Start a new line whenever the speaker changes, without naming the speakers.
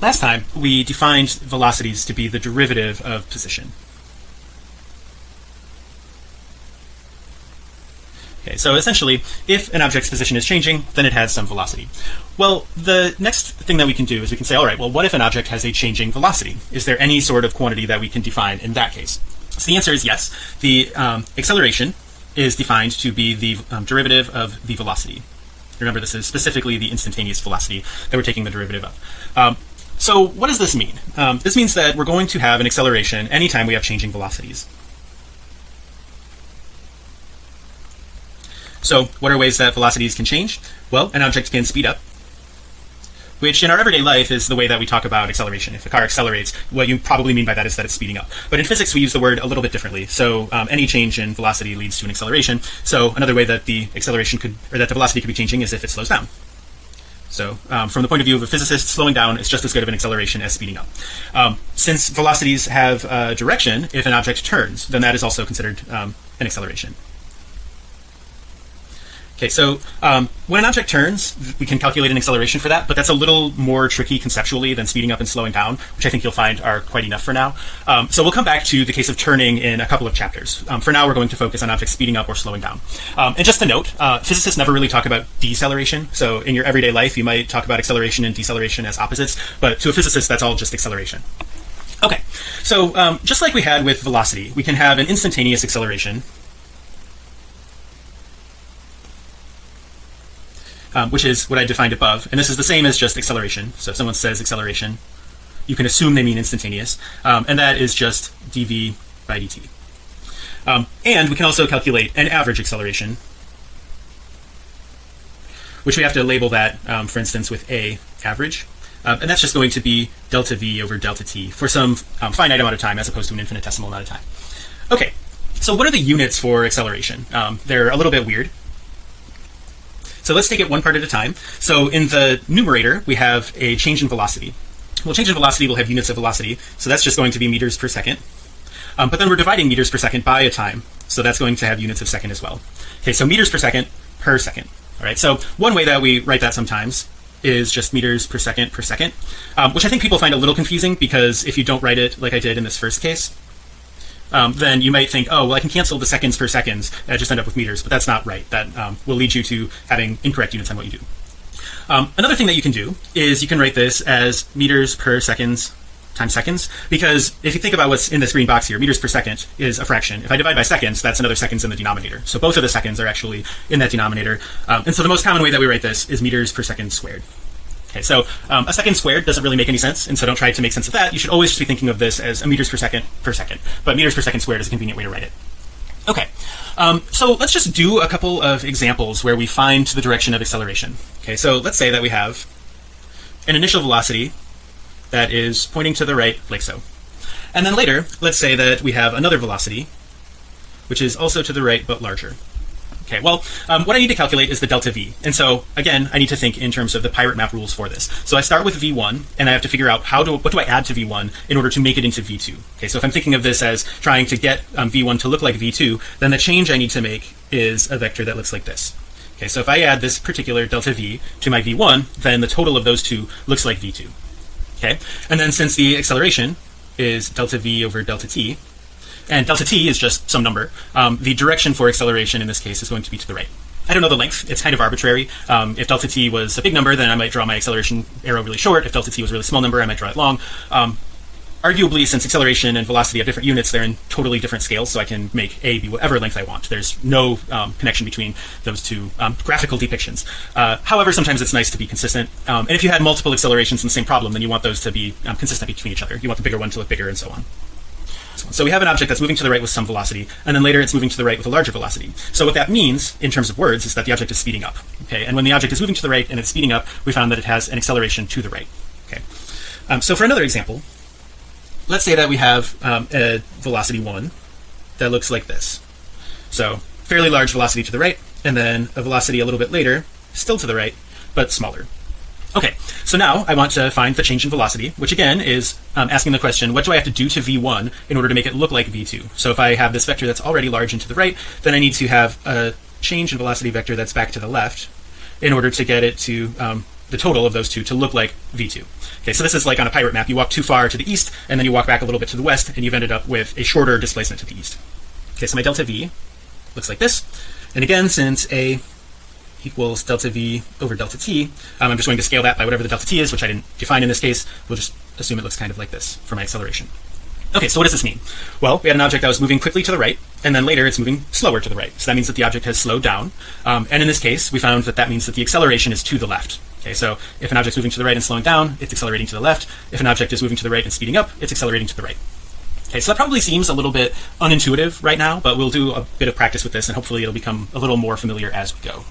last time we defined velocities to be the derivative of position. Okay, so essentially if an object's position is changing then it has some velocity. Well the next thing that we can do is we can say all right well what if an object has a changing velocity? Is there any sort of quantity that we can define in that case? So the answer is yes. The um, acceleration is defined to be the um, derivative of the velocity. Remember this is specifically the instantaneous velocity that we're taking the derivative of. Um, so what does this mean um, this means that we're going to have an acceleration anytime we have changing velocities So what are ways that velocities can change? Well, an object can speed up, which in our everyday life is the way that we talk about acceleration. If a car accelerates, what you probably mean by that is that it's speeding up. But in physics, we use the word a little bit differently. So um, any change in velocity leads to an acceleration. So another way that the acceleration could, or that the velocity could be changing is if it slows down. So um, from the point of view of a physicist, slowing down is just as good of an acceleration as speeding up. Um, since velocities have a direction, if an object turns, then that is also considered um, an acceleration. Okay, so um, when an object turns, we can calculate an acceleration for that, but that's a little more tricky conceptually than speeding up and slowing down, which I think you'll find are quite enough for now. Um, so we'll come back to the case of turning in a couple of chapters. Um, for now, we're going to focus on objects speeding up or slowing down. Um, and just to note, uh, physicists never really talk about deceleration. So in your everyday life, you might talk about acceleration and deceleration as opposites, but to a physicist, that's all just acceleration. Okay, so um, just like we had with velocity, we can have an instantaneous acceleration um, which is what I defined above. And this is the same as just acceleration. So if someone says acceleration you can assume they mean instantaneous. Um, and that is just dv by dt. Um, and we can also calculate an average acceleration which we have to label that um, for instance with a average. Um, and that's just going to be delta v over delta t for some um, finite amount of time as opposed to an infinitesimal amount of time. Okay so what are the units for acceleration? They're a little bit weird so let's take it one part at a time. So in the numerator, we have a change in velocity. Well, change in velocity will have units of velocity. So that's just going to be meters per second. Um, but then we're dividing meters per second by a time. So that's going to have units of second as well. Okay, so meters per second per second. All right, so one way that we write that sometimes is just meters per second per second, um, which I think people find a little confusing because if you don't write it like I did in this first case, um, then you might think, oh, well, I can cancel the seconds per seconds. I just end up with meters, but that's not right. That um, will lead you to having incorrect units on what you do. Um, another thing that you can do is you can write this as meters per seconds times seconds because if you think about what's in this green box here meters per second is a fraction if I divide by seconds that's another seconds in the denominator so both of the seconds are actually in that denominator um, and so the most common way that we write this is meters per second squared Okay, so um, a second squared doesn't really make any sense, and so don't try to make sense of that. You should always just be thinking of this as a meters per second per second, but meters per second squared is a convenient way to write it. Okay, um, so let's just do a couple of examples where we find the direction of acceleration. Okay, so let's say that we have an initial velocity that is pointing to the right like so. And then later, let's say that we have another velocity, which is also to the right but larger. Okay, well, um, what I need to calculate is the delta V. And so again, I need to think in terms of the pirate map rules for this. So I start with V1 and I have to figure out how do, what do I add to V1 in order to make it into V2. Okay, so if I'm thinking of this as trying to get um, V1 to look like V2, then the change I need to make is a vector that looks like this. Okay, so if I add this particular delta V to my V1, then the total of those two looks like V2. Okay, and then since the acceleration is delta V over delta T, and delta t is just some number. Um, the direction for acceleration in this case is going to be to the right. I don't know the length. It's kind of arbitrary. Um, if delta t was a big number then I might draw my acceleration arrow really short. If delta t was a really small number I might draw it long. Um, arguably since acceleration and velocity have different units they're in totally different scales so I can make a be whatever length I want. There's no um, connection between those two um, graphical depictions. Uh, however sometimes it's nice to be consistent. Um, and if you had multiple accelerations in the same problem then you want those to be consistent between each other. You want the bigger one to look bigger and so on so we have an object that's moving to the right with some velocity and then later it's moving to the right with a larger velocity. So what that means in terms of words is that the object is speeding up okay? And when the object is moving to the right and it's speeding up we found that it has an acceleration to the right okay? Um, so for another example let's say that we have um, a velocity one that looks like this. So fairly large velocity to the right and then a velocity a little bit later still to the right but smaller Okay, so now I want to find the change in velocity, which again is um, asking the question, what do I have to do to V1 in order to make it look like V2? So if I have this vector that's already large and to the right, then I need to have a change in velocity vector that's back to the left in order to get it to um, the total of those two to look like v2 okay so this is like on a pirate map. You walk too far to the east and then you walk back a little bit to the west and you've ended up with a shorter displacement to the east. Okay so my delta v looks like this. And again since a equals delta v over delta t. Um, I'm just going to scale that by whatever the delta t is which I didn't define in this case. We'll just assume it looks kind of like this for my acceleration. Okay so what does this mean? Well we had an object that was moving quickly to the right and then later it's moving slower to the right. So that means that the object has slowed down. Um, and in this case we found that that means that the acceleration is to the left. Okay so if an object is moving to the right and slowing down it's accelerating to the left. If an object is moving to the right and speeding up it's accelerating to the right. Okay so that probably seems a little bit unintuitive right now but we'll do a bit of practice with this and hopefully it'll become a little more familiar as we go